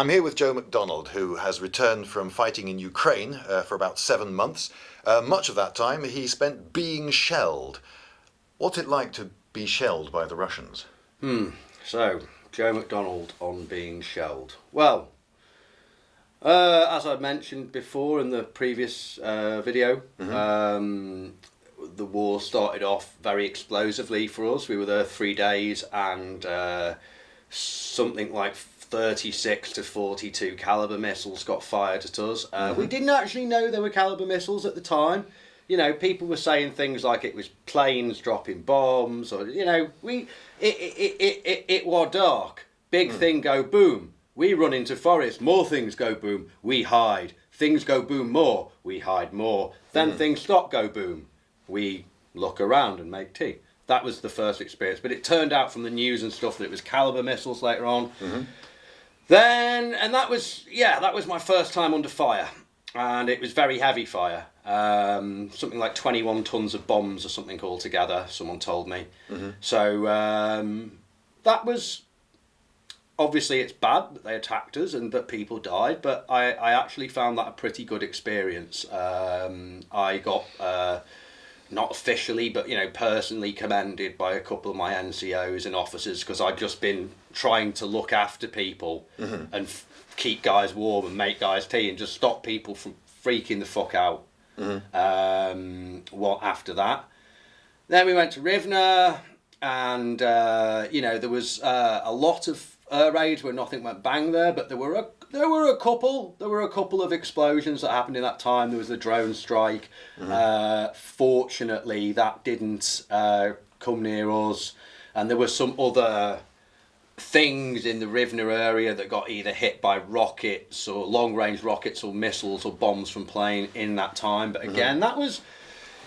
I'm here with Joe McDonald, who has returned from fighting in Ukraine uh, for about seven months. Uh, much of that time he spent being shelled. What's it like to be shelled by the Russians? Hmm. So, Joe McDonald on being shelled. Well, uh, as I mentioned before in the previous uh, video, mm-hmm. um, the war started off very explosively for us. We were there three days and uh, something like 36 to 42 caliber missiles got fired at us. Uh, mm-hmm. We didn't actually know they were caliber missiles at the time. You know, people were saying things like it was planes dropping bombs, or you know, we it it it it, it it was dark. Big mm. thing go boom. We run into forest. More things go boom. We hide. Things go boom more. We hide more. Then mm. things stop go boom. We look around and make tea. That was the first experience. But it turned out from the news and stuff that it was caliber missiles later on. Mm-hmm. Then, and that was, yeah, that was my first time under fire. And it was very heavy fire. Um, something like 21 tons of bombs or something altogether, someone told me. Mm-hmm. So um, that was, obviously it's bad that they attacked us and that people died, but I, I actually found that a pretty good experience. Um, I got... Uh, not officially, but you know, personally commended by a couple of my NCOs and officers because I've just been trying to look after people mm-hmm. and f- keep guys warm and make guys tea and just stop people from freaking the fuck out. Mm-hmm. Um, what after that? Then we went to Rivne, and uh, you know there was uh, a lot of raids where nothing went bang there, but there were a there were a couple. There were a couple of explosions that happened in that time. There was the drone strike. Mm-hmm. Uh, fortunately, that didn't uh, come near us, and there were some other things in the Rivne area that got either hit by rockets or long range rockets or missiles or bombs from plane in that time. But mm-hmm. again, mm-hmm. that was,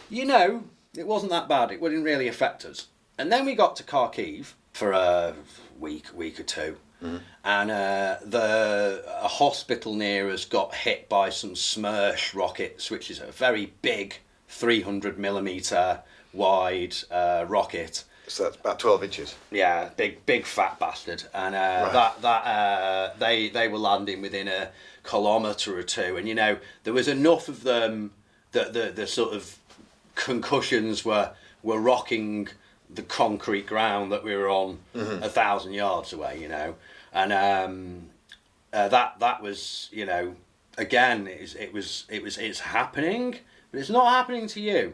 you know, it wasn't that bad. It wouldn't really affect us. And then we got to Kharkiv for a week, week or two. Mm-hmm. And uh, the a hospital near us got hit by some Smerch rockets, which is a very big 300 millimeter wide uh, rocket. So that's about 12 inches. Yeah, big, big fat bastard. And uh, right. that that uh, they they were landing within a kilometre or two, and you know there was enough of them that the the sort of concussions were were rocking the concrete ground that we were on mm-hmm. a thousand yards away, you know, and um, uh, that that was you know again it was, it was it was it's happening, but it's not happening to you,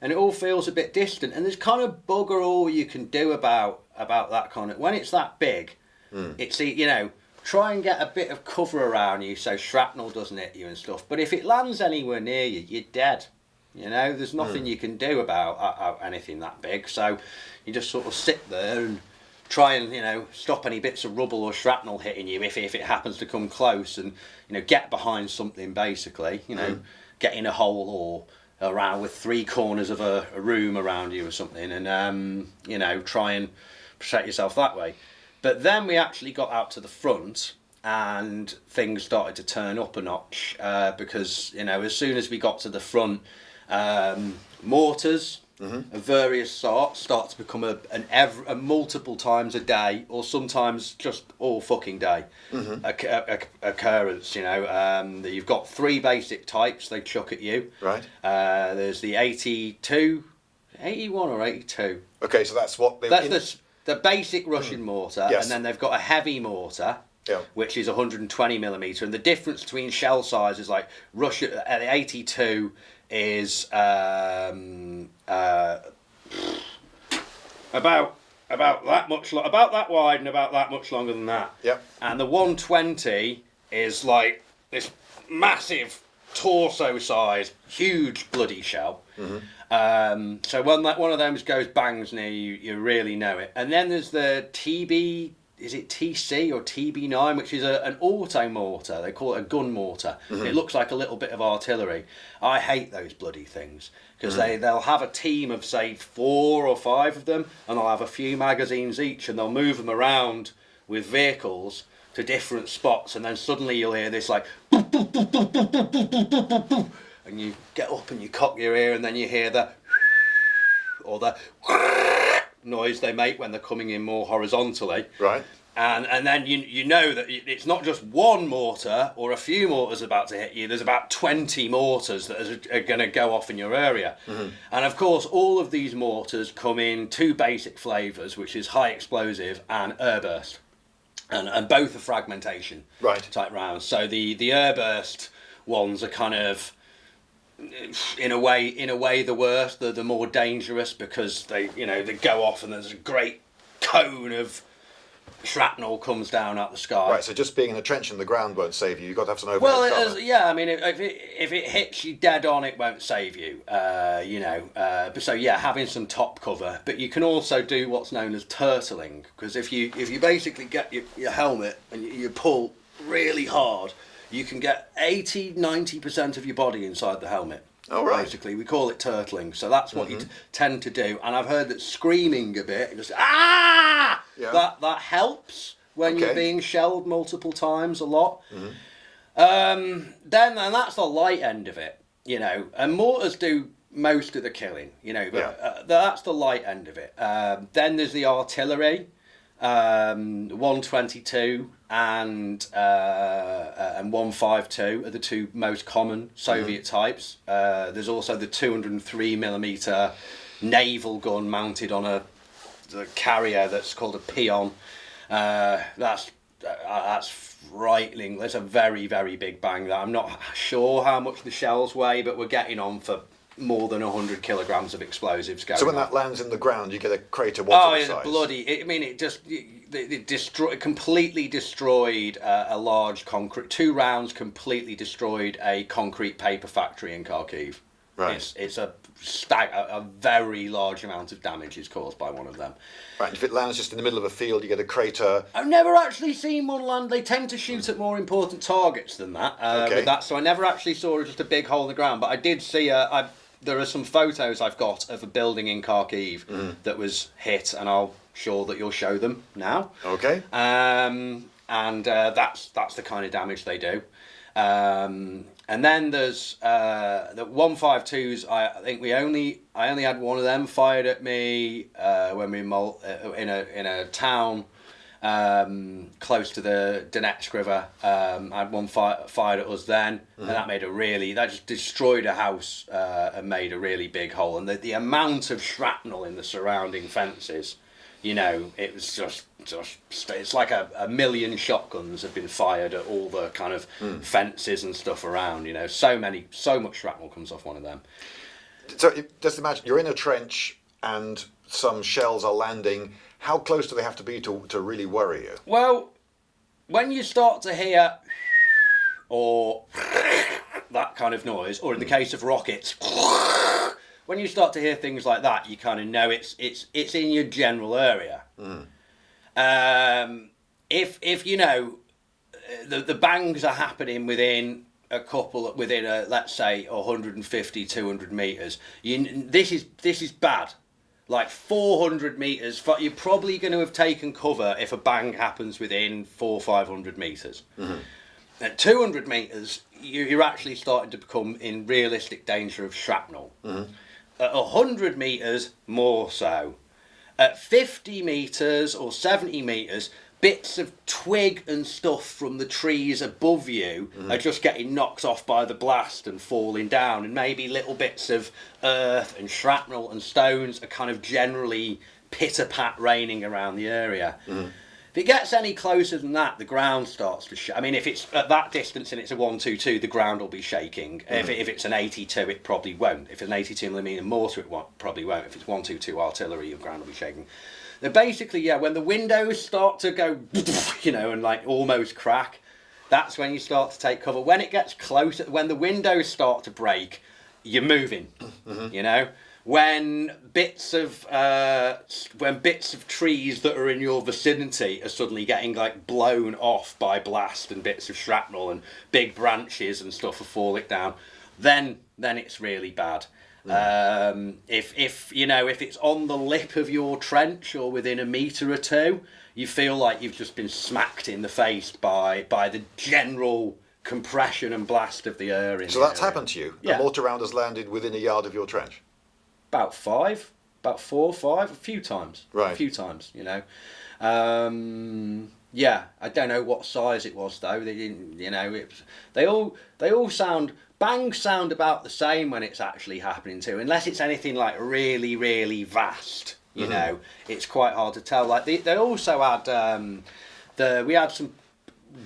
and it all feels a bit distant, and there's kind of bugger all you can do about about that kind of when it's that big, mm. it's you know try and get a bit of cover around you so shrapnel doesn't hit you and stuff. But if it lands anywhere near you, you're dead. You know, there's nothing mm. you can do about uh, anything that big. So you just sort of sit there and try and you know stop any bits of rubble or shrapnel hitting you if, if it happens to come close and you know get behind something basically you know mm. get in a hole or around with three corners of a, a room around you or something and um, you know try and protect yourself that way but then we actually got out to the front and things started to turn up a notch uh, because you know as soon as we got to the front um, mortars mm-hmm. of various sorts start to become a, an ever, a multiple times a day or sometimes just all fucking day a, a, occurrence you know um, you've got three basic types they chuck at you right uh, there's the 82 81 or 82 okay so that's what they that's the, the basic russian mm. mortar yes. and then they've got a heavy mortar yeah. which is 120 millimeter and the difference between shell sizes like russia at the 82 is um, uh, about about that much lo- about that wide and about that much longer than that. Yep. And the 120 is like this massive torso size, huge bloody shell. Mm-hmm. Um, so when that one of them goes bangs near you, you really know it. And then there's the TB is it TC or 2B9, which is a, an auto mortar. They call it a gun mortar. Mm-hmm. It looks like a little bit of artillery. I hate those bloody things because mm-hmm. they they'll have a team of say four or five of them, and they'll have a few magazines each, and they'll move them around with vehicles to different spots, and then suddenly you'll hear this like. And you get up and you cock your ear, and then you hear the or the noise they make when they're coming in more horizontally. Right. and and then you you know that it's not just one mortar or a few mortars about to hit you. There's about twenty mortars that are, are going to go off in your area, mm-hmm. and of course, all of these mortars come in two basic flavors, which is high explosive and airburst, and and both are fragmentation right type rounds. So the the airburst ones are kind of in a way in a way the worse the the more dangerous because they you know they go off and there's a great cone of shrapnel comes down out the sky. Right, so just being in a trench in the ground won't save you. You've got to have some overhead well, cover. yeah, I mean, if it, if it hits you dead on, it won't save you. Uh, you know, uh, but so yeah, having some top cover. But you can also do what's known as turtling, because if you if you basically get your, your helmet and you, you pull really hard, you can get 80 90% of your body inside the helmet. Oh, right. Basically, we call it turtling. So that's what mm-hmm. you t- tend to do. And I've heard that screaming a bit, just ah, yeah. that that helps when okay. you're being shelled multiple times a lot. Mm-hmm. Um, then and that's the light end of it, you know. And mortars do most of the killing, you know. But yeah. uh, that's the light end of it. Um, then there's the artillery um, 122 and uh, and 152 are the two most common Soviet mm-hmm. types. Uh, there's also the 203 millimeter naval gun mounted on a carrier that's called a Pion. Uh, that's uh, that's frightening. There's a very very big bang. That I'm not sure how much the shells weigh, but we're getting on for more than 100 kilograms of explosives going So when on. that lands in the ground, you get a crater what oh, it's bloody! It, I mean, it just it, it destroyed, completely destroyed uh, a large concrete. Two rounds completely destroyed a concrete paper factory in Kharkiv. Right. It's, it's a stag, a, a, very large amount of damage is caused by one of them. Right. If it lands just in the middle of a field, you get a crater. I've never actually seen one land. They tend to shoot at more important targets than that. Uh, okay. With that, so I never actually saw just a big hole in the ground. But I did see a. I, there are some photos I've got of a building in Kharkiv mm. that was hit, and I'll sure that you'll show them now. Okay. Um, and uh, that's that's the kind of damage they do. Um, and then there's uh, the 152s. I, I think we only I only had one of them fired at me uh, when we uh, in a in a town um, close to the Donetsk River. Um, I had one fire, fired at us then, mm-hmm. and that made a really that just destroyed a house uh, and made a really big hole. And the, the amount of shrapnel in the surrounding fences, you know, it was just just it's like a, a million shotguns have been fired at all the kind of mm. fences and stuff around. You know, so many so much shrapnel comes off one of them. So just imagine you're in a trench and some shells are landing how close do they have to be to, to really worry you? Well, when you start to hear or that kind of noise, or in the case of rockets, when you start to hear things like that, you kind of know it's it's it's in your general area. Mm. Um, if if you know the the bangs are happening within a couple within a let's say 150 200 meters you this is this is bad like 400 meters. You're probably going to have taken cover if a bang happens within four 500 meters. Mm-hmm. At 200 meters, you're actually starting to become in realistic danger of shrapnel. Mm-hmm. At 100 meters, more so. At 50 meters or 70 meters, bits of twig and stuff from the trees above you mm. are just getting knocked off by the blast and falling down, and maybe little bits of earth and shrapnel and stones are kind of generally pitter pat raining around the area. Mm. If it gets any closer than that, the ground starts to shake. I mean, if it's at that distance and it's a 122, the ground will be shaking. Mm. If, it, if it's an 82, it probably won't. If it's an 82 millimeter mortar, it won't, probably won't. If it's 122 artillery, the ground will be shaking. They're basically, yeah, when the windows start to go, you know, and like almost crack, that's when you start to take cover. When it gets closer, when the windows start to break, you're moving, mm-hmm. you know. When bits of uh, when bits of trees that are in your vicinity are suddenly getting like blown off by blast and bits of shrapnel and big branches and stuff are falling down, then then it's really bad. Um, if if you know if it's on the lip of your trench or within a meter or two, you feel like you've just been smacked in the face by by the general compression and blast of the air. In so that's area. happened to you. Yeah. A mortar round has landed within a yard of your trench. About five, about four, five, a few times. Right. A few times, you know. Um, Yeah, I don't know what size it was though. They didn't, you know, it they all they all sound bangs sound about the same when it's actually happening too, unless it's anything like really really vast. You Mm-hmm. know, it's quite hard to tell. Like they, they also had um, the we had some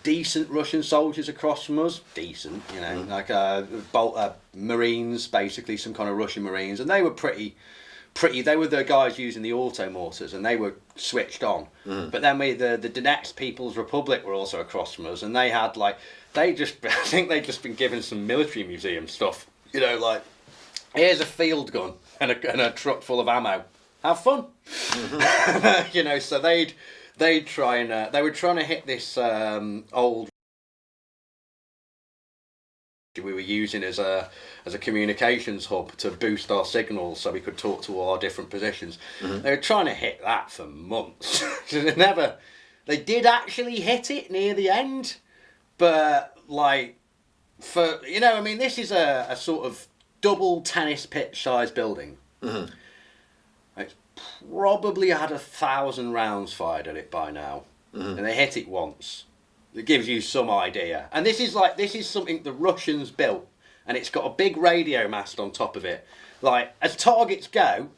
decent Russian soldiers across from us. Decent, you know, like uh, Bol- uh, Marines, basically some kind of Russian Marines, and they were pretty, pretty. They were the guys using the auto mortars, and they were switched on. But then we the the Donetsk People's Republic were also across from us, and they had like they just I think they'd just been given some military museum stuff. You know, like here's a field gun and a, and a truck full of ammo. Have fun. you know, so they'd they'd try and uh, they were trying to hit this um, old we were using as a as a communications hub to boost our signals so we could talk to all our different positions. Mm-hmm. They were trying to hit that for months. They never they did actually hit it near the end, but like for you know, I mean this is a, a sort of double tennis pitch size building. Mm-hmm. It's probably had a thousand rounds fired at it by now, mm-hmm. and they hit it once. It gives you some idea. And this is like this is something the Russians built, and it's got a big radio mast on top of it. Like as targets go,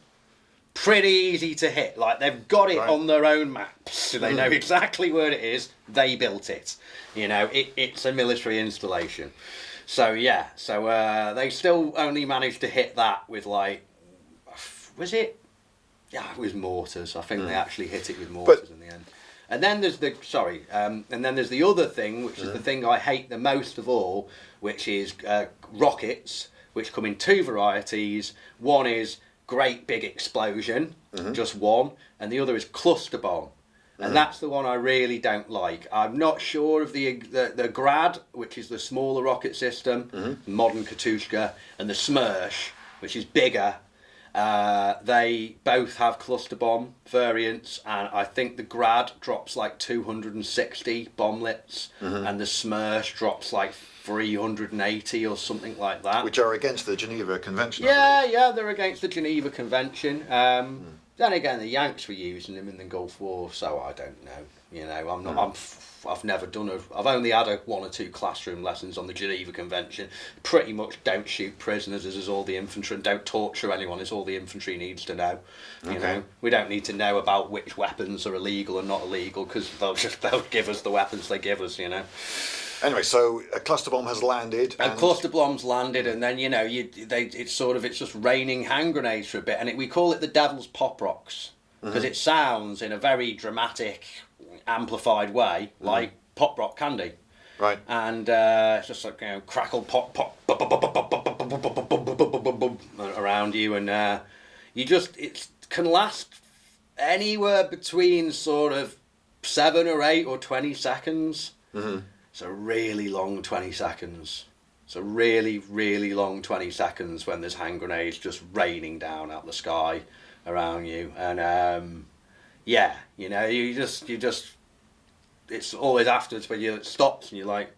pretty easy to hit. Like they've got it Right. on their own maps. So they know exactly where it is. They built it. You know, it, it's a military installation. So yeah, so uh, they still only managed to hit that with like, was it? Yeah, it was mortars. I think they actually hit it with mortars in the end. And then there's the sorry, um, and then there's the other thing, which is the thing I hate the most of all, which is uh, rockets, which come in two varieties. One is great big explosion, just one, and the other is cluster bomb. And that's the one I really don't like. I'm not sure of the the, the Grad, which is the smaller rocket system, modern Katushka, and the Smerch, which is bigger. Uh, they both have cluster bomb variants, and I think the Grad drops like 260 bomblets, and the Smerch drops like 380 or something like that. Which are against the Geneva Convention. Yeah, yeah, they're against the Geneva Convention. Um, Then again, the Yanks were using them in the Gulf War, so I don't know. You know, I'm not. Hmm. I'm. f- I've never done a. I've only had a one or two classroom lessons on the Geneva Convention. Pretty much, don't shoot prisoners. As is all the infantry, and don't torture anyone. Is all the infantry needs to know. You Okay. know, we don't need to know about which weapons are illegal and not illegal because they'll just they'll give us the weapons they give us. You know. Anyway, so a cluster bomb has landed. And cluster bombs landed, and then you know you they it's sort of it's just raining hand grenades for a bit, and it, we call it the Devil's Pop Rocks because mm-hmm. it sounds in a very dramatic, amplified way, like pop rock candy. Right. And uh, it's just like you know, crackle pop pop around you, and uh, you just it can last anywhere between sort of seven or eight or twenty seconds. Mm-hmm. It's a really long twenty seconds. It's a really really long twenty seconds when there's hand grenades just raining down out the sky around you, and um, yeah, you know you just you just it's always afterwards when you it stops and you're like,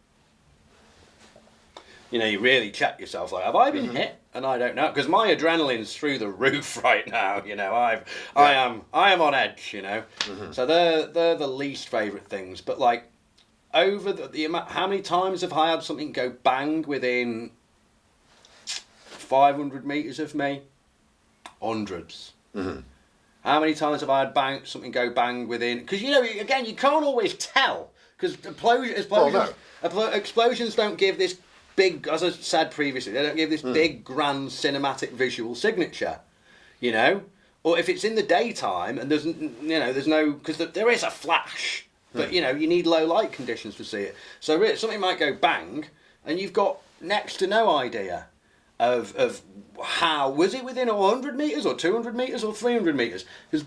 you know, you really check yourself. Like, have I been mm-hmm. hit? And I don't know because my adrenaline's through the roof right now. You know, I've, I am, I am on edge. You know, mm-hmm. so they're they're the least favorite things. But like, over the, the amount, how many times have I had something go bang within 500 meters of me? 100s How many times have I had bang something go bang within? Because you know, again, you can't always tell because explosions, explosions, explo- explosions don't give this big, as I said previously, they don't give this hmm. big, grand cinematic visual signature. You know, or if it's in the daytime and there's you know there's no because there is a flash, but hmm. you know you need low light conditions to see it. So really, something might go bang, and you've got next to no idea of of how was it within 100 meters or 200 meters or 300 meters? Because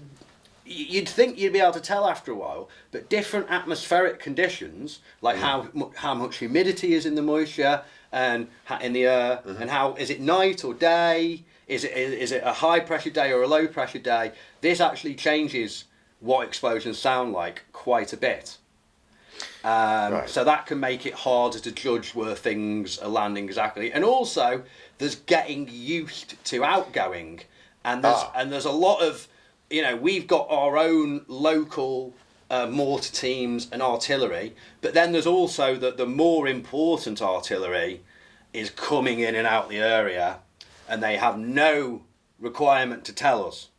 you'd think you'd be able to tell after a while but different atmospheric conditions like how how much humidity is in the moisture and in the air and how is it night or day? Is it is it a high pressure day or a low pressure day? This actually changes what explosions sound like quite a bit. Um, Right. So that can make it harder to judge where things are landing exactly. And also, there's getting used to outgoing, and there's Ah. and there's a lot of, you know, we've got our own local uh, mortar teams and artillery, but then there's also that the more important artillery is coming in and out the area, and they have no requirement to tell us.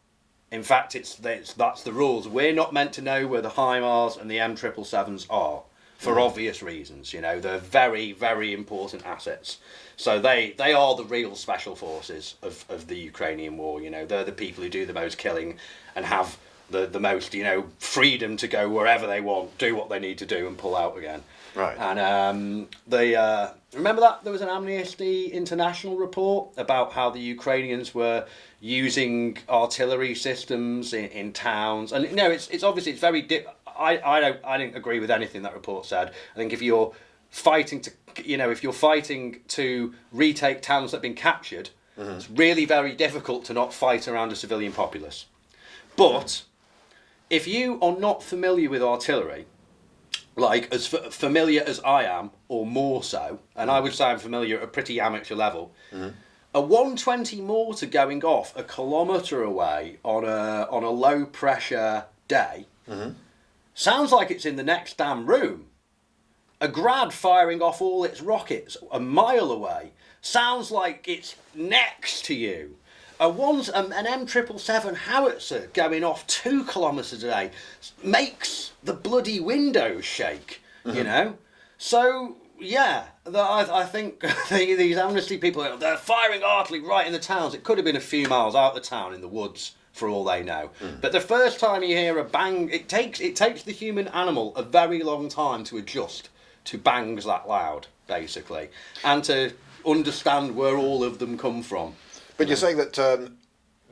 In fact, it's, it's that's the rules. We're not meant to know where the HIMARS and the M777s are for obvious reasons. You know, they're very, very important assets. So they, they are the real special forces of, of the Ukrainian war. You know, they're the people who do the most killing and have the, the most, you know, freedom to go wherever they want, do what they need to do and pull out again. Right. And um, they uh, remember that there was an Amnesty International report about how the Ukrainians were using artillery systems in, in towns, and you know it's it's obviously it's very. Di- I I don't I didn't agree with anything that report said. I think if you're fighting to you know if you're fighting to retake towns that have been captured, mm-hmm. it's really very difficult to not fight around a civilian populace. But if you are not familiar with artillery, like as f- familiar as I am, or more so, and I mm-hmm. would say I'm familiar at a pretty amateur level, mm-hmm. a 120 mortar going off a kilometre away on a on a low pressure day sounds like it's in the next damn room. A grad firing off all its rockets a mile away sounds like it's next to you. A one's um, an M triple seven howitzer going off two kilometres a day makes the bloody windows shake. You know, so yeah, the, I, I think the, these amnesty people they're firing artillery right in the towns. It could have been a few miles out the town in the woods for all they know. But the first time you hear a bang, it takes it takes the human animal a very long time to adjust to bangs that loud, basically, and to understand where all of them come from. But you're saying that um,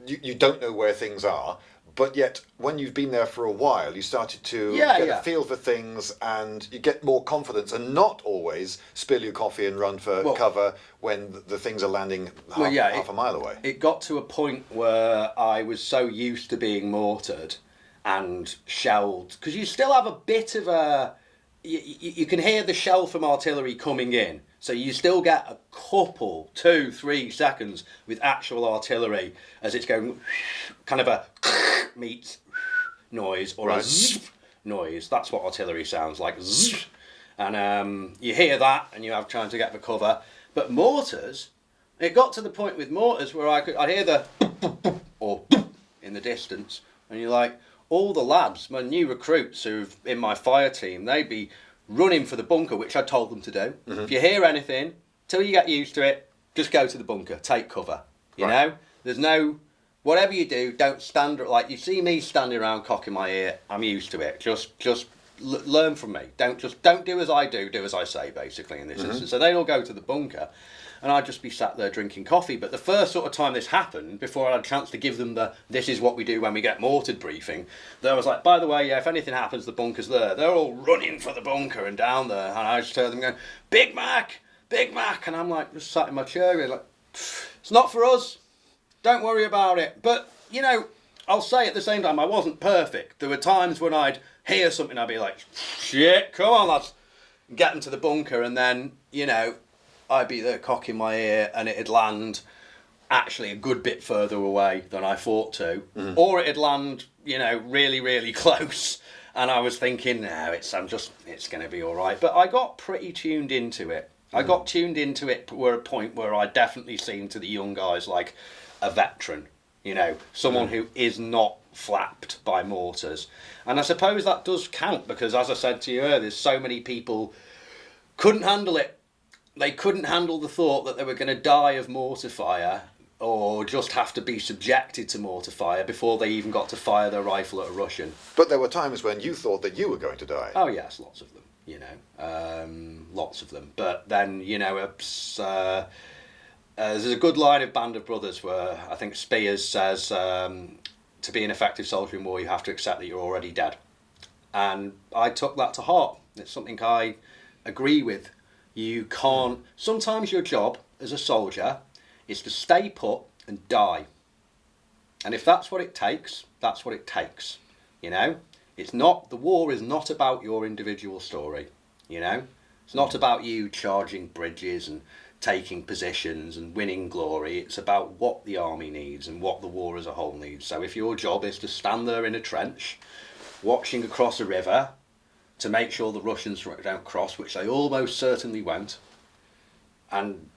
you, you don't know where things are, but yet when you've been there for a while, you started to Yeah, get yeah. a feel for things and you get more confidence and not always spill your coffee and run for Well- cover when the, things are landing half, Well, yeah, half it- a mile away. It got to a point where I was so used to being mortared and shelled because you still have a bit of a. You, you, you can hear the shell from artillery coming in, so you still get a couple, two, three seconds with actual artillery as it's going, kind of a meets noise or a zzz noise. That's what artillery sounds like. Zzz. And um, you hear that, and you have time to get the cover. But mortars, it got to the point with mortars where I could I hear the or in the distance, and you're like, all the lads, my new recruits who've in my fire team, they'd be running for the bunker, which I told them to do. If you hear anything, till you get used to it, just go to the bunker, take cover. You Right. know, there's no whatever you do, don't stand like you see me standing around cocking my ear. I'm used to it. Just just l- learn from me. Don't just don't do as I do. Do as I say, basically. In this mm-hmm. instance, so they all go to the bunker, and I'd just be sat there drinking coffee. But the first sort of time this happened, before I had a chance to give them the "this is what we do when we get mortared" briefing, there was like, by the way, yeah, if anything happens, the bunker's there. They're all running for the bunker and down there, and I just heard them going, "Big Mac, Big Mac," and I'm like, just sat in my chair, like, "It's not for us." Don't worry about it. But, you know, I'll say at the same time, I wasn't perfect. There were times when I'd hear something, I'd be like, shit, come on, lads. Get into the bunker, and then, you know, I'd be there cocking my ear, and it'd land actually a good bit further away than I thought to. Mm-hmm. Or it'd land, you know, really, really close. And I was thinking, no, it's I'm just it's going to be all right. But I got pretty tuned into it. I mm-hmm. got tuned into it where a point where I definitely seemed to the young guys like a veteran, you know, someone who is not flapped by mortars. And I suppose that does count because, as I said to you earlier, so many people couldn't handle it. They couldn't handle the thought that they were going to die of mortar fire or just have to be subjected to mortar fire before they even got to fire their rifle at a Russian. But there were times when you thought that you were going to die. Oh yes, lots of them. You know, um, lots of them. But then you know, it's, uh, uh, there's a good line of Band of Brothers where I think Speirs says, um, "To be an effective soldier in war, you have to accept that you're already dead." And I took that to heart. It's something I agree with. You can't. Sometimes your job as a soldier is to stay put and die. And if that's what it takes, that's what it takes. You know, it's not the war is not about your individual story. You know, it's not about you charging bridges and taking positions and winning glory. It's about what the army needs and what the war as a whole needs. So if your job is to stand there in a trench watching across a river to make sure the Russians don't cross, which they almost certainly won't, and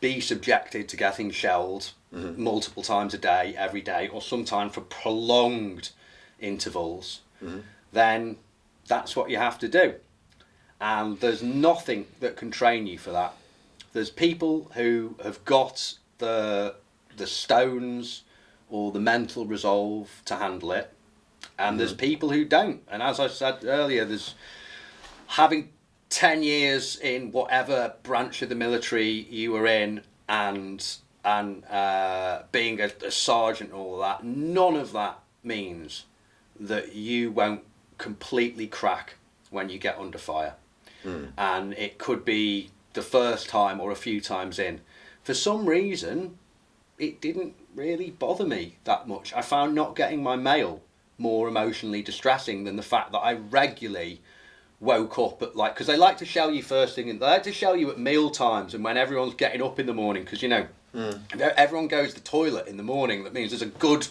be subjected to getting shelled mm-hmm. multiple times a day, every day, or sometimes for prolonged intervals, mm-hmm. then that's what you have to do. And there's nothing that can train you for that. There's people who have got the the stones or the mental resolve to handle it, and mm-hmm. there's people who don't. And as I said earlier, there's having 10 years in whatever branch of the military you were in and and uh, being a, a sergeant and all that, none of that means that you won't completely crack when you get under fire. Mm. And it could be the first time or a few times in. For some reason, it didn't really bother me that much. I found not getting my mail more emotionally distressing than the fact that I regularly woke up at like because they like to shell you first thing and they like to shell you at meal times and when everyone's getting up in the morning because you know mm. everyone goes to the toilet in the morning that means there's a good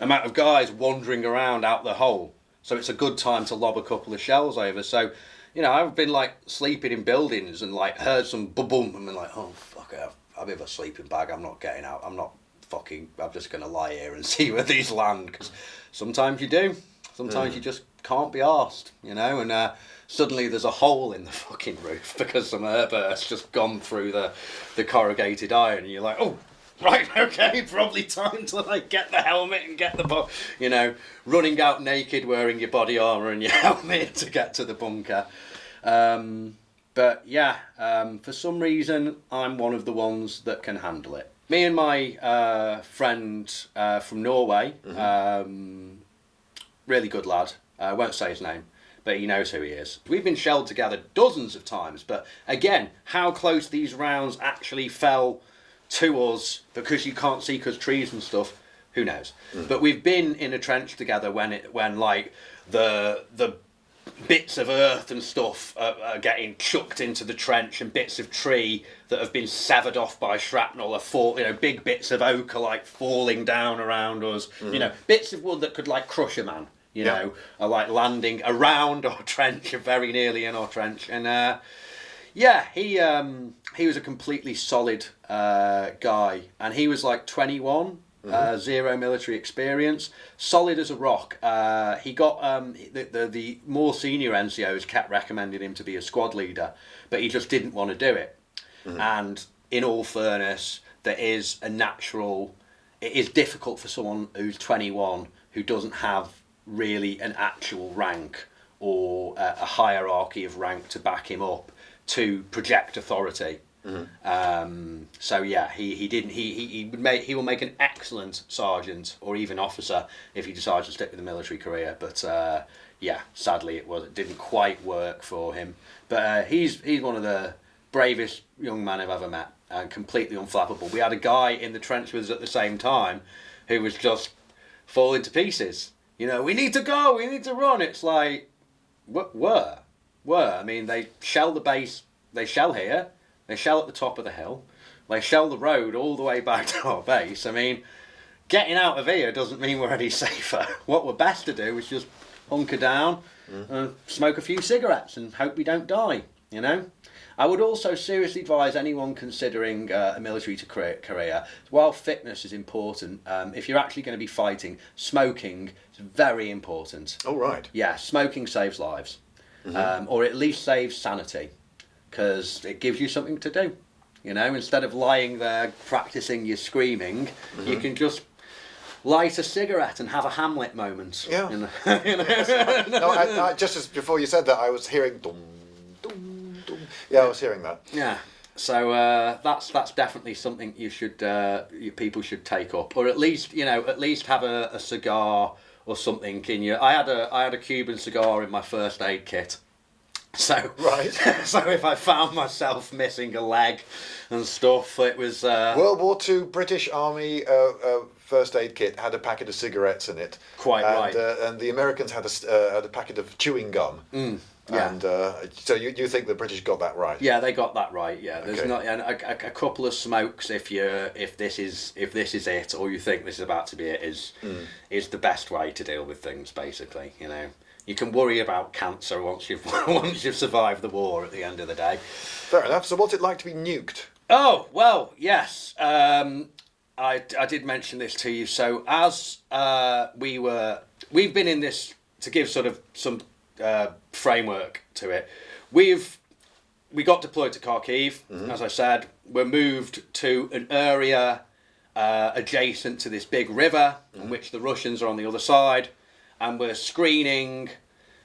amount of guys wandering around out the hole so it's a good time to lob a couple of shells over so you know I've been like sleeping in buildings and like heard some boom boom and been like oh fuck I've, I've have a sleeping bag I'm not getting out I'm not fucking I'm just gonna lie here and see where these land because sometimes you do sometimes mm. you just can't be asked you know and uh, suddenly there's a hole in the fucking roof because some air burst just gone through the, the corrugated iron. And you're like, oh, right, okay, probably time to like get the helmet and get the, bu-, you know, running out naked wearing your body armor and your helmet to get to the bunker. Um, but yeah, um, for some reason, I'm one of the ones that can handle it. Me and my uh, friend uh, from Norway, mm-hmm. um, really good lad. I won't say his name but he knows who he is. We've been shelled together dozens of times, but again, how close these rounds actually fell to us because you can't see because trees and stuff, who knows? Mm. But we've been in a trench together when it when like the the bits of earth and stuff are, are, getting chucked into the trench and bits of tree that have been severed off by shrapnel are fall, you know big bits of oak are like falling down around us mm. you know bits of wood that could like crush a man you yeah. know, are like landing around our trench, very nearly in our trench. And uh, yeah, he um, he was a completely solid uh, guy, and he was like 21. Mm-hmm. Uh, zero military experience, solid as a rock. Uh, he got um, the, the the more senior NCOs kept recommending him to be a squad leader, but he just didn't want to do it. Mm-hmm. And in all fairness, there is a natural. It is difficult for someone who's 21 who doesn't have really an actual rank or a, a hierarchy of rank to back him up to project authority. Mm-hmm. Um, so yeah, he, he didn't he, he, he would make he will make an excellent sergeant or even officer if he decides to stick with the military career. But uh, yeah, sadly it was it didn't quite work for him. But uh, he's he's one of the bravest young men I've ever met and completely unflappable. We had a guy in the trench with us at the same time who was just falling to pieces you know, we need to go, we need to run. It's like, wh- were, were. I mean, they shell the base, they shell here, they shell at the top of the hill, they shell the road all the way back to our base. I mean, getting out of here doesn't mean we're any safer. What we're best to do is just hunker down mm. and smoke a few cigarettes and hope we don't die, you know? I would also seriously advise anyone considering uh, a military to career, while fitness is important, um, if you're actually going to be fighting, smoking is very important. Oh, right. Yeah, smoking saves lives, mm-hmm. um, or at least saves sanity, because it gives you something to do. You know, instead of lying there practicing your screaming, mm-hmm. you can just light a cigarette and have a Hamlet moment. Yeah. You know? no, I, I, just as before you said that, I was hearing dum yeah, I was hearing that. Yeah. So uh, that's that's definitely something you should uh, you, people should take up, or at least you know at least have a, a cigar or something in your. I had a I had a Cuban cigar in my first aid kit. So right. so if I found myself missing a leg and stuff, it was uh, World War Two British Army uh, uh, first aid kit had a packet of cigarettes in it. Quite and, right. Uh, and the Americans had a uh, had a packet of chewing gum. Mm. Yeah. And uh, so you, you think the British got that right? Yeah, they got that right. Yeah, there's okay. not and a, a, a, couple of smokes if you if this is if this is it or you think this is about to be it is mm. is the best way to deal with things. Basically, you know, you can worry about cancer once you've once you've survived the war at the end of the day. Fair enough. So, what's it like to be nuked? Oh well, yes. Um, I, I did mention this to you. So as uh, we were, we've been in this to give sort of some uh, framework to it. We've we got deployed to Kharkiv, as I said. We're moved to an area uh, adjacent to this big river, in which the Russians are on the other side, and we're screening.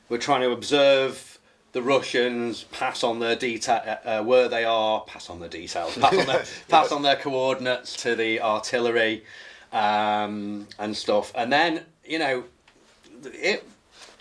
We're trying to observe the Russians, pass on their detail uh, uh, where they are, pass on the details, pass on their, pass on their coordinates to the artillery, um, and stuff. And then you know, it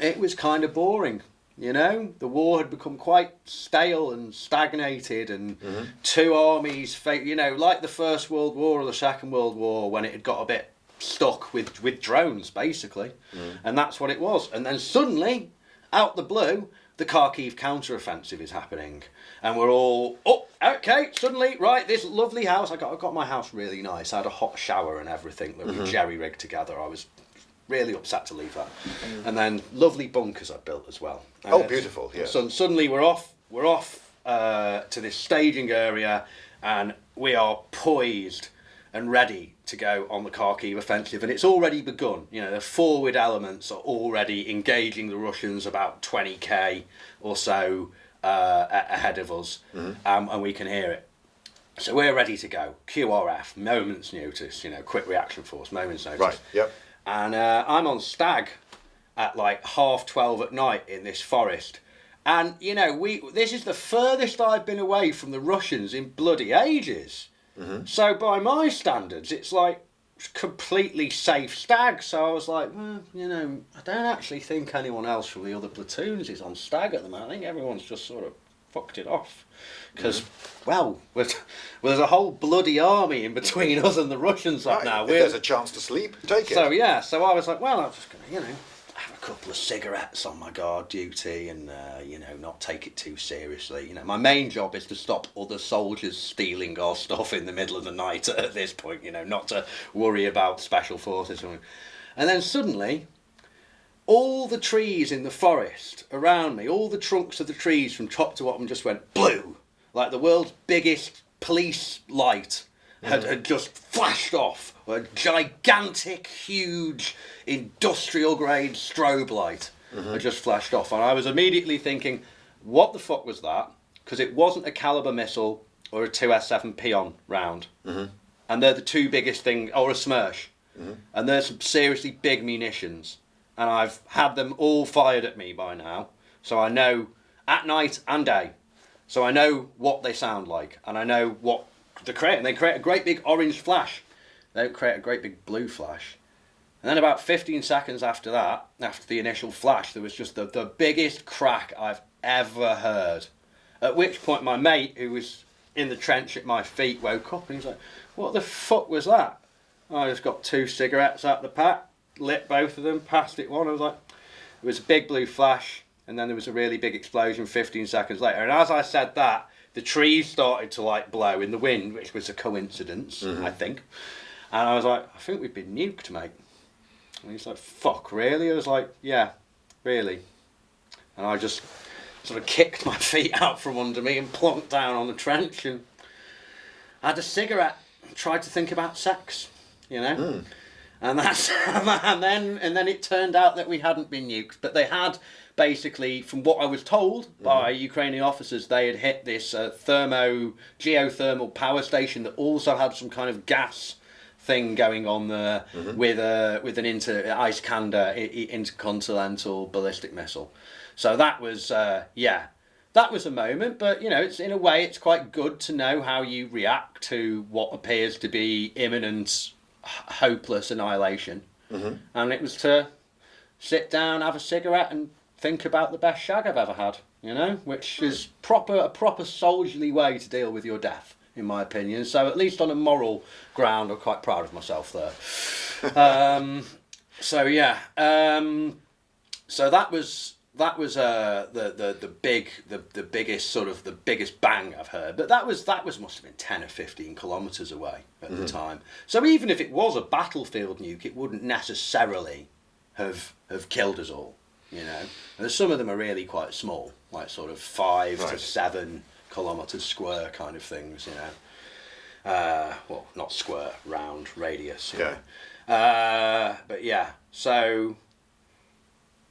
it was kind of boring. You know, the war had become quite stale and stagnated, and mm-hmm. two armies, you know, like the First World War or the Second World War, when it had got a bit stuck with with drones, basically, mm-hmm. and that's what it was. And then suddenly, out the blue, the Kharkiv counter-offensive is happening, and we're all oh, okay. Suddenly, right, this lovely house. I got I got my house really nice. I had a hot shower and everything that we mm-hmm. jerry rigged together. I was really upset to leave that. And then lovely bunkers I built as well. Oh, beautiful, yeah. So suddenly we're off. We're off uh, to this staging area, and we are poised and ready to go on the Kharkiv offensive. And it's already begun. You know, the forward elements are already engaging the Russians about 20k or so uh, ahead of us, Mm-hmm. um, and we can hear it. So we're ready to go. QRF, moments notice. You know, quick reaction force, moments notice Right. Yep. And uh, I'm on stag at like half twelve at night in this forest. And you know, we this is the furthest I've been away from the Russians in bloody ages. So by my standards, it's like completely safe stag. So I was like, well, you know, I don't actually think anyone else from the other platoons is on stag at the moment. I think everyone's just sort of fucked it off. Because, well, we're- well, there's a whole bloody army in between us and the Russians right, Right. now. if We're- there's a chance to sleep, take it. so yeah, so I was like, well, I'm just gonna, you know, have a couple of cigarettes on my guard duty, and uh, you know, not take it too seriously. You know, my main job is to stop other soldiers stealing our stuff in the middle of the night. At this point, you know, not to worry about special forces. or- And then suddenly, all the trees in the forest around me, all the trunks of the trees from top to bottom, just went blue, like the world's biggest police light had, had just flashed off. A gigantic, huge, industrial grade strobe light had just flashed off. And I was immediately thinking, what the fuck was that? Because it wasn't a caliber missile or a 2S7 Pion round. Mm-hmm. And they're the two biggest things, or a Smerch. Mm-hmm. And they're some seriously big munitions. And I've had them all fired at me by now. So I know at night and day. So I know what they sound like, and I know what they create. And they create a great big orange flash. They don't create a great big blue flash. And then about 15 seconds after that, after the initial flash, there was just the, the biggest crack I've ever heard. At which point my mate, who was in the trench at my feet, woke up and he was like, what the fuck was that? I just got two cigarettes out the pack, lit both of them, passed it one. I was like, it was a big blue flash, and then there was a really big explosion 15 seconds later. And as I said that, the trees started to like blow in the wind, which was a coincidence, mm-hmm. I think. And I was like, I think we've been nuked, mate. And he's like, fuck, really? I was like, yeah, really. And I just sort of kicked my feet out from under me and plonked down on the trench and had a cigarette, tried to think about sex, you know? Mm. And that's and then and then it turned out that we hadn't been nuked, but they had basically, from what I was told by Ukrainian officers, they had hit this uh, thermo geothermal power station that also had some kind of gas thing going on there with a with an inter Iskander intercontinental ballistic missile. So that was uh, yeah, that was a moment. But you know, it's in a way it's quite good to know how you react to what appears to be imminent, hopeless annihilation. And it was to sit down, have a cigarette, and think about the best shag I've ever had. You know, which is proper a proper soldierly way to deal with your death, in my opinion. So at least on a moral ground, I'm quite proud of myself there. um, so yeah, um, so that was that was uh, the, the the big the, the biggest sort of the biggest bang I've heard. But that was that was must have been ten or fifteen kilometres away at the time. So even if it was a battlefield nuke, it wouldn't necessarily have have killed us all. you know. And some of them are really quite small, like sort of five to seven kilometres square kind of things, you know. Uh, well, not square, round, radius. Yeah. Uh, but yeah, so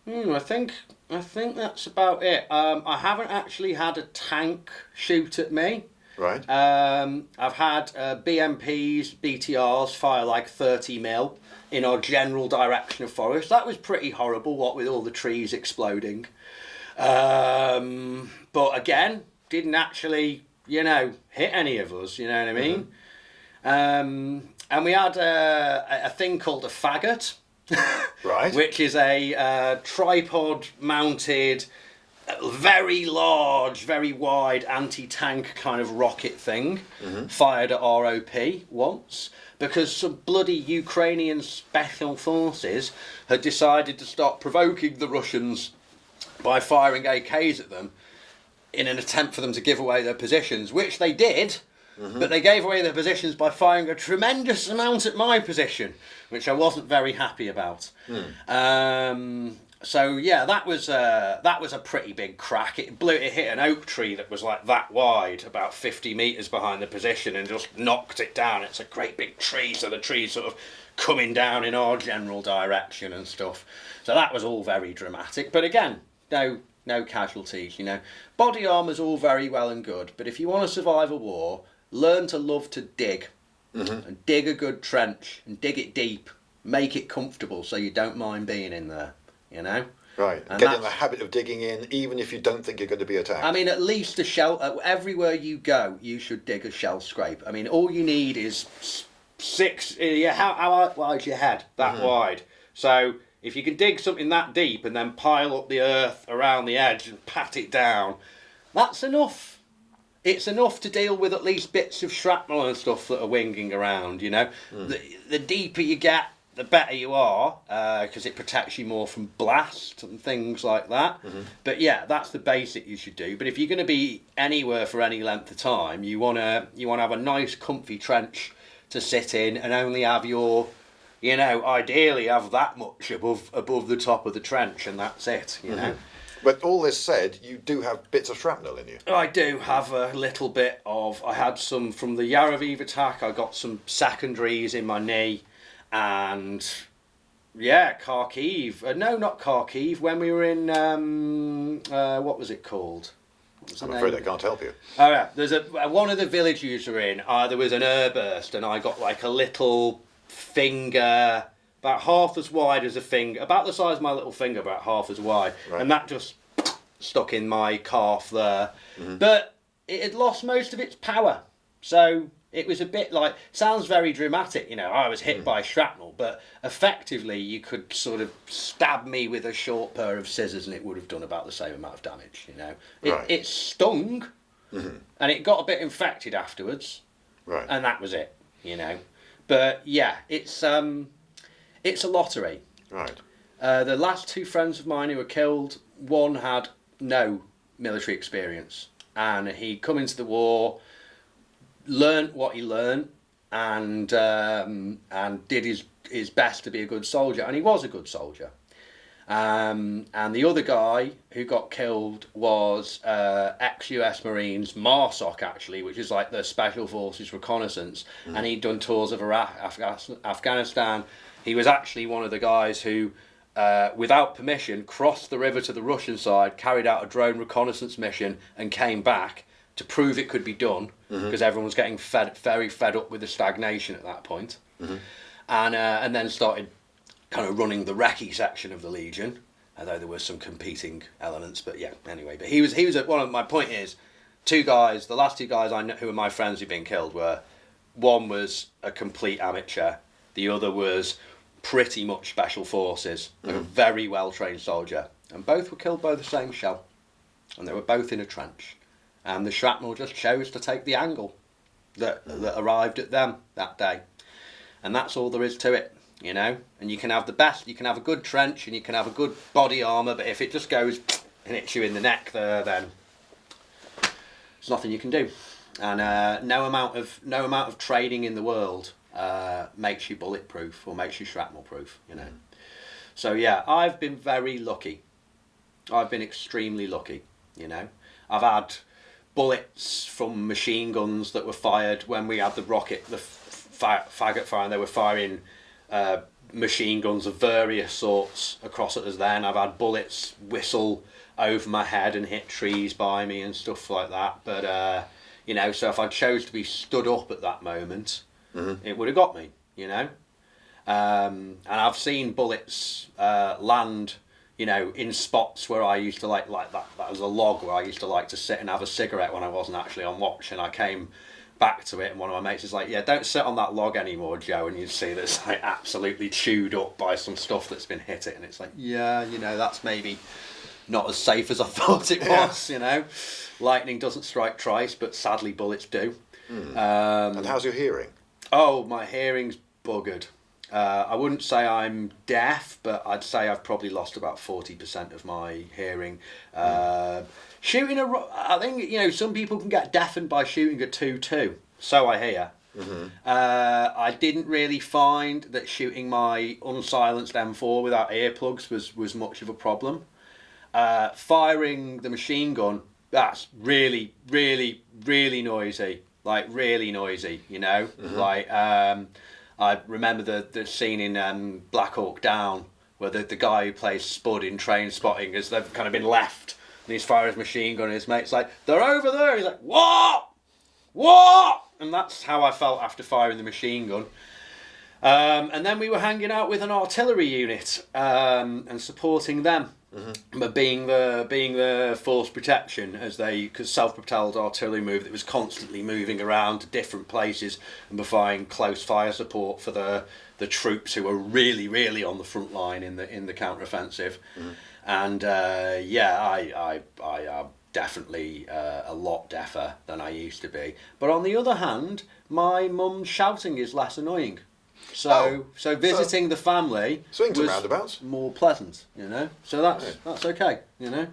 Hmm, I think I think that's about it. Um, I haven't actually had a tank shoot at me. Right. Um, I've had uh, BMPs, BTRs fire like 30 mil in our general direction of forest. That was pretty horrible, what with all the trees exploding. Um, but again, didn't actually, you know, hit any of us, you know what I mean? Um, and we had uh, a, a thing called a Fagot. Right. Which is a uh, tripod mounted, very large, very wide anti tank kind of rocket thing fired at ROP once because some bloody Ukrainian special forces had decided to start provoking the Russians by firing AKs at them in an attempt for them to give away their positions, which they did. But they gave away their positions by firing a tremendous amount at my position, which I wasn't very happy about. Um, so yeah, that was uh, that was a pretty big crack. It blew. It hit an oak tree that was like that wide, about fifty meters behind the position, and just knocked it down. It's a great big tree, so the tree's sort of coming down in our general direction and stuff. So that was all very dramatic. But again, no no casualties. You know, body armor's all very well and good, but if you want to survive a war, learn to love to dig, and dig a good trench and dig it deep. Make it comfortable so you don't mind being in there. You know. Right. And Get in the habit of digging in, even if you don't think you're going to be attacked. I mean, at least a shell. Uh, everywhere you go, you should dig a shell scrape. I mean, all you need is six. Uh, yeah, how how wide's your head? That wide. So if you can dig something that deep and then pile up the earth around the edge and pat it down, that's enough. It's enough to deal with at least bits of shrapnel and stuff that are winging around. You know, hmm. the the deeper you get, the better you are uh, because it protects you more from blast and things like that. Mm-hmm. But yeah, that's the basic you should do. But if you're going to be anywhere for any length of time, you wanna you wanna have a nice, comfy trench to sit in and only have your you know, ideally have that much above above the top of the trench, and that's it. You mm-hmm. know. But all this said, you do have bits of shrapnel in you. I do have a little bit of. I had some from the Yavoriv attack. I got some secondaries in my knee, and yeah, Kharkiv. Uh, no, not Kharkiv. When we were in um, uh, what was it called? Was I'm afraid I can't help you. Oh yeah, there's a one of the villages you're in. Uh, there was an airburst, and I got like a little finger, about half as wide as a finger, about the size of my little finger, about half as wide, Right. and that just stuck in my calf there. Mm-hmm. But it had lost most of its power, so it was a bit like sounds very dramatic. You know, I was hit mm. by shrapnel, but effectively you could sort of stab me with a short pair of scissors, and it would have done about the same amount of damage. You know, it, Right. it stung mm-hmm. and it got a bit infected afterwards, Right. and that was it, you know. But yeah, it's um, it's a lottery. right. Uh, the last two friends of mine who were killed, one had no military experience, and he'd come into the war, learnt what he learnt, and um, and did his his best to be a good soldier, and he was a good soldier. Um, and the other guy who got killed was uh, ex-US Marines, MARSOC actually, which is like the Special Forces Reconnaissance, and he'd done tours of Iraq, Afghanis- Afghanistan. He was actually one of the guys who, uh, without permission, crossed the river to the Russian side, carried out a drone reconnaissance mission, and came back to prove it could be done because everyone was getting fed, very fed up with the stagnation at that point. And, uh, and then started kind of running the recce section of the Legion, although there were some competing elements. But yeah, anyway. But he was he was at one of my point is, two guys. The last two guys I know who were my friends who've been killed were, one was a complete amateur, the other was pretty much special forces, a very well trained soldier, and both were killed by the same shell, and they were both in a trench, and the shrapnel just chose to take the angle that that arrived at them that day. And that's all there is to it you know? And you can have the best you can have a good trench and you can have a good body armor but if it just goes and hits you in the neck there then there's nothing you can do. And uh, no amount of no amount of training in the world uh, makes you bulletproof or makes you shrapnel proof you know so yeah i've been very lucky I've been extremely lucky. You know, I've had bullets from machine guns that were fired when we had the rocket, the fa- Fagot fire, and they were firing uh, machine guns of various sorts across at us. Then I've had bullets whistle over my head and hit trees by me and stuff like that. But uh, you know, so if I chose to be stood up at that moment, mm-hmm. it would have got me. You know, um, and I've seen bullets uh, land you know, in spots where I used to like like that. That was a log where I used to like to sit and have a cigarette when I wasn't actually on watch, and I came back to it, and one of my mates is like, "Yeah, don't sit on that log anymore, Joe." And you see that it's like absolutely chewed up by some stuff that's been hit it, and it's like, yeah, you know, that's maybe not as safe as I thought it was. Yeah. You know, lightning doesn't strike twice, but sadly bullets do. Mm. Um, and how's your hearing? Oh, my hearing's buggered. Uh, I wouldn't say I'm deaf, but I'd say I've probably lost about forty percent of my hearing. Uh, shooting a, I think you know some people can get deafened by shooting a two two. So I hear. Mm-hmm. Uh, I didn't really find that shooting my unsilenced M4 without earplugs was was much of a problem. Uh, firing the machine gun, that's really, really, really noisy. Like really noisy, you know. Mm-hmm. Like. Um, I remember the, the scene in um, Black Hawk Down where the, the guy who plays Spud in Trainspotting has they've kind of been left and he's firing his machine gun and his mate's like, they're over there. He's like, what? What? And that's how I felt after firing the machine gun. Um, and then we were hanging out with an artillery unit um, and supporting them. Mm-hmm. But being the being the force protection as they because self-propelled artillery move that was constantly moving around to different places and providing close fire support for the the troops who were really really on the front line in the in the counter-offensive mm-hmm. and uh, yeah I I I am definitely uh, a lot deafer than I used to be but on the other hand my mum's shouting is less annoying so oh, so visiting so the family swings and roundabouts more pleasant, you know. So that's yeah. that's okay, you know.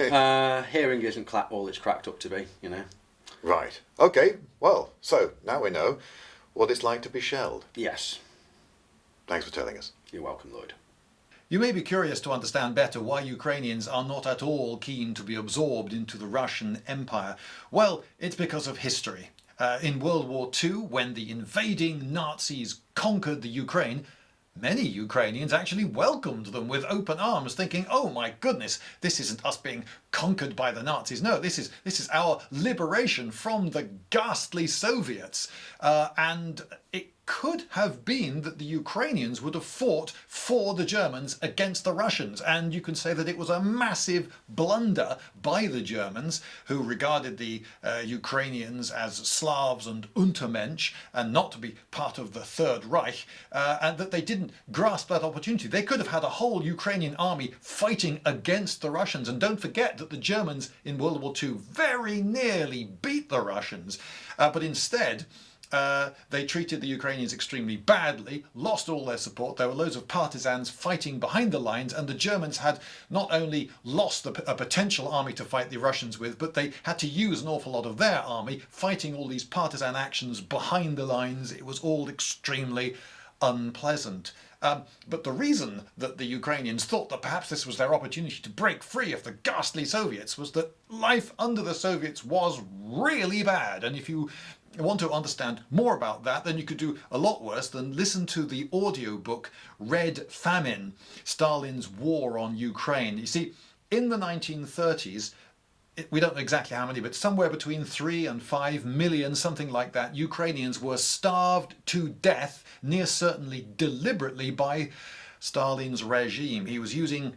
uh, hearing isn't cla- all it's cracked up to be, you know. Right. Okay. Well, so now we know what it's like to be shelled. Yes. Thanks for telling us. You're welcome, Lloyd. You may be curious to understand better why Ukrainians are not at all keen to be absorbed into the Russian Empire. Well, it's because of history. Uh, in World War II, when the invading Nazis conquered the Ukraine, Many Ukrainians actually welcomed them with open arms, thinking, oh my goodness, this isn't us being conquered by the Nazis. No, this is, this is our liberation from the ghastly Soviets. Uh, and it could have been that the Ukrainians would have fought for the Germans against the Russians. And you can say that it was a massive blunder by the Germans, who regarded the uh, Ukrainians as Slavs and Untermensch and not to be part of the Third Reich, uh, and that they didn't grasp that opportunity. They could have had a whole Ukrainian army fighting against the Russians. And don't forget that the Germans in World War II very nearly beat the Russians. Uh, but instead, uh, they treated the Ukrainians extremely badly, lost all their support. There were loads of partisans fighting behind the lines, and the Germans had not only lost a, a potential army to fight the Russians with, but they had to use an awful lot of their army fighting all these partisan actions behind the lines. It was all extremely unpleasant. Um, but the reason that the Ukrainians thought that perhaps this was their opportunity to break free of the ghastly Soviets was that life under the Soviets was really bad. And if you want to understand more about that, then you could do a lot worse than listen to the audio book Red Famine, Stalin's War on Ukraine. You see, in the 1930s, we don't know exactly how many, but somewhere between three and five million, something like that, Ukrainians were starved to death, near certainly deliberately by Stalin's regime. He was using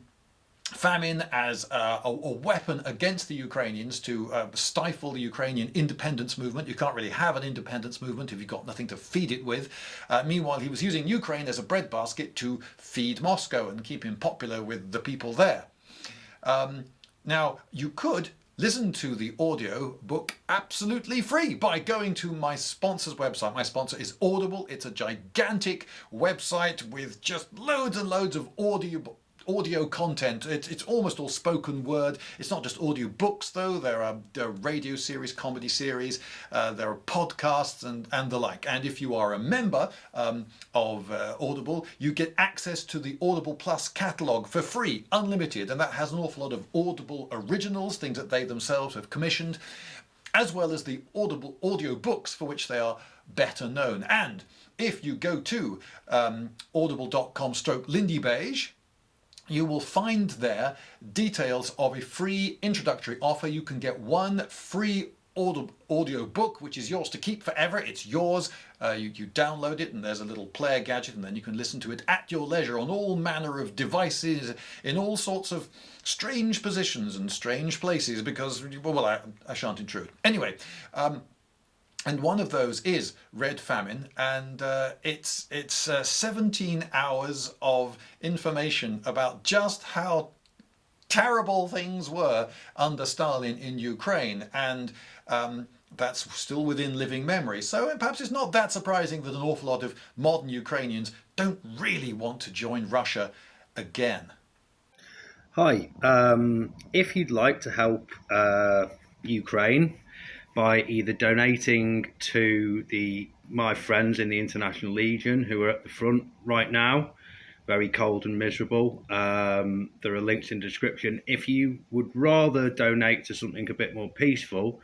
famine as a, a, weapon against the Ukrainians to uh, stifle the Ukrainian independence movement. You can't really have an independence movement if you've got nothing to feed it with. Uh, meanwhile, he was using Ukraine as a breadbasket to feed Moscow and keep him popular with the people there. Um, now, you could listen to the audio book absolutely free by going to my sponsor's website. My sponsor is Audible. It's a gigantic website with just loads and loads of audio audio content. It, it's almost all spoken word. It's not just audio books, though. There are, there are radio series, comedy series, uh, there are podcasts, and, and the like. And if you are a member um, of uh, Audible, you get access to the Audible Plus catalogue for free, unlimited. And that has an awful lot of Audible originals, things that they themselves have commissioned, as well as the Audible audio books for which they are better known. And if you go to um, audible.com stroke Lindybeige, you will find there details of a free introductory offer. You can get one free audio book, which is yours to keep forever. It's yours. Uh, you, you download it and there's a little player gadget and then you can listen to it at your leisure on all manner of devices in all sorts of strange positions and strange places because, well, I, I shan't intrude. Anyway, um, and one of those is Red Famine, and uh, it's it's uh, 17 hours of information about just how terrible things were under Stalin in Ukraine, and um, that's still within living memory. So perhaps it's not that surprising that an awful lot of modern Ukrainians don't really want to join Russia again. Hi, um, if you'd like to help uh, Ukraine by either donating to the my friends in the International Legion who are at the front right now, very cold and miserable. Um, there are links in the description. If you would rather donate to something a bit more peaceful,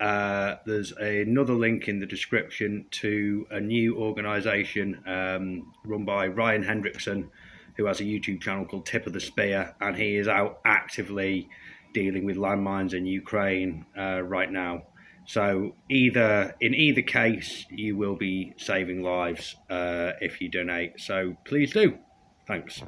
uh, there's another link in the description to a new organisation um, run by Ryan Hendrickson, who has a YouTube channel called Tip of the Spear, and he is out actively dealing with landmines in Ukraine uh, right now. So either in either case, you will be saving lives uh, if you donate. So please do. Thanks.